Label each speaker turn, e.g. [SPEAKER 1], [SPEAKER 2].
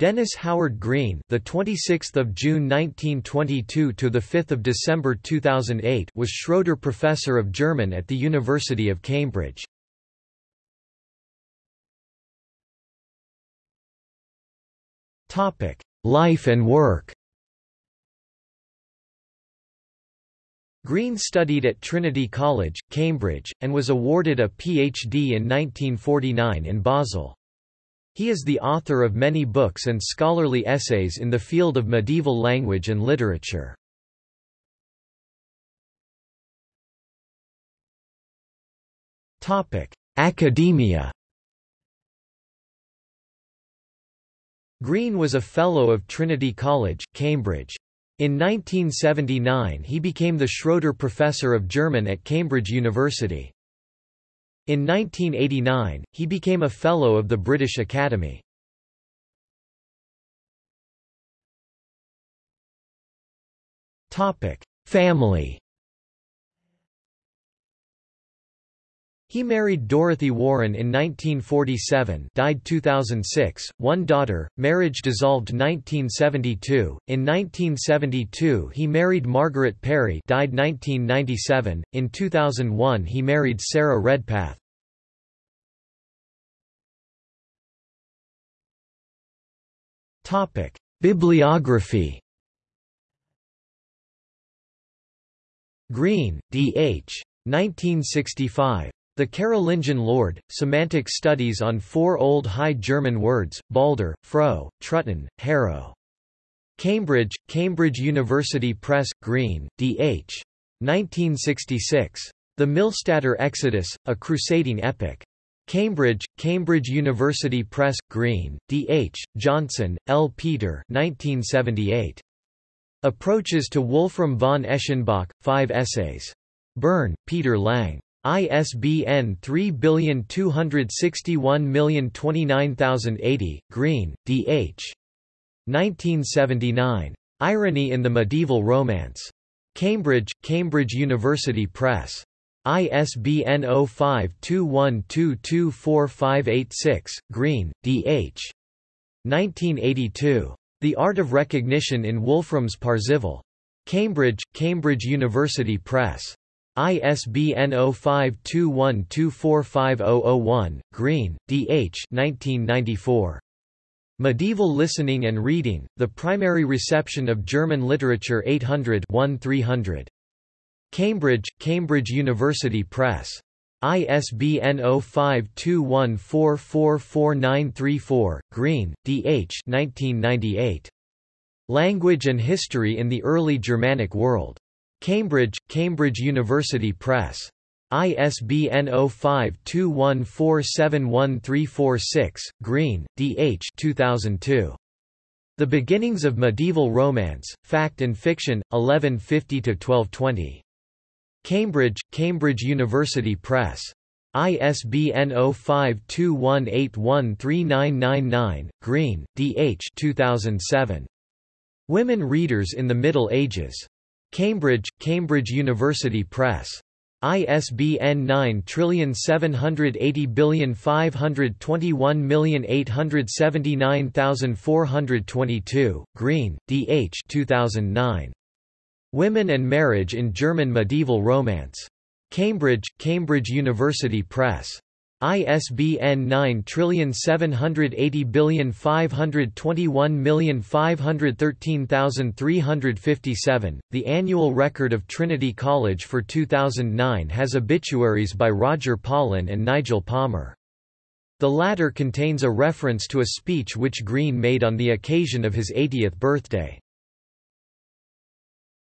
[SPEAKER 1] Dennis Howard Green, the 26th of June 1922 to the 5th of December 2008, was Schroeder Professor of German at the University of Cambridge. Topic: Life and work. Green studied at Trinity College, Cambridge, and was awarded a PhD in 1949 in Basel. He is the author of many books and scholarly essays in the field of medieval language and literature. Academia Green was a Fellow of Trinity College, Cambridge. In 1979 he became the Schroeder Professor of German at Cambridge University. In 1989, he became a Fellow of the British Academy. Family He married Dorothy Warren in 1947 died 2006, one daughter, marriage dissolved 1972, in 1972 he married Margaret Perry died 1997, in 2001 he married Sarah Redpath. Bibliography Green, D. H. 1965. The Carolingian Lord, Semantic Studies on Four Old High German Words, Balder, Fro, Truhtin, Harrow. Cambridge, Cambridge University Press, Green, D.H. 1966. The Millstätter Exodus, A Crusading Epic. Cambridge, Cambridge University Press, Green, D.H., Johnson, L. Peter 1978. Approaches to Wolfram von Eschenbach, Five Essays. Bern, Peter Lang. ISBN 3261029080, Green, D. H. 1979. Irony in the Medieval Romance. Cambridge, Cambridge University Press. ISBN 0521224586, Green, D. H. 1982. The Art of Recognition in Wolfram's Parzival. Cambridge, Cambridge University Press. ISBN 0521245001, Green, D. H. 1994. Medieval Listening and Reading, The Primary Reception of German Literature 800 300. Cambridge, Cambridge University Press. ISBN 0521444934, Green, D. H. 1998. Language and History in the Early Germanic World. Cambridge, Cambridge University Press. ISBN 0521471346, Green, D. H. 2002. The Beginnings of Medieval Romance, Fact and Fiction, 1150–1220. Cambridge, Cambridge University Press. ISBN 0521813999, Green, D. H. 2007. Women Readers in the Middle Ages. Cambridge, Cambridge University Press. ISBN 9780521879422, Green, D. H. 2009. Women and Marriage in German Medieval Romance. Cambridge, Cambridge University Press. ISBN 9780521513357. The annual record of Trinity College for 2009 has obituaries by Roger Paulin and Nigel Palmer. The latter contains a reference to a speech which Green made on the occasion of his 80th birthday.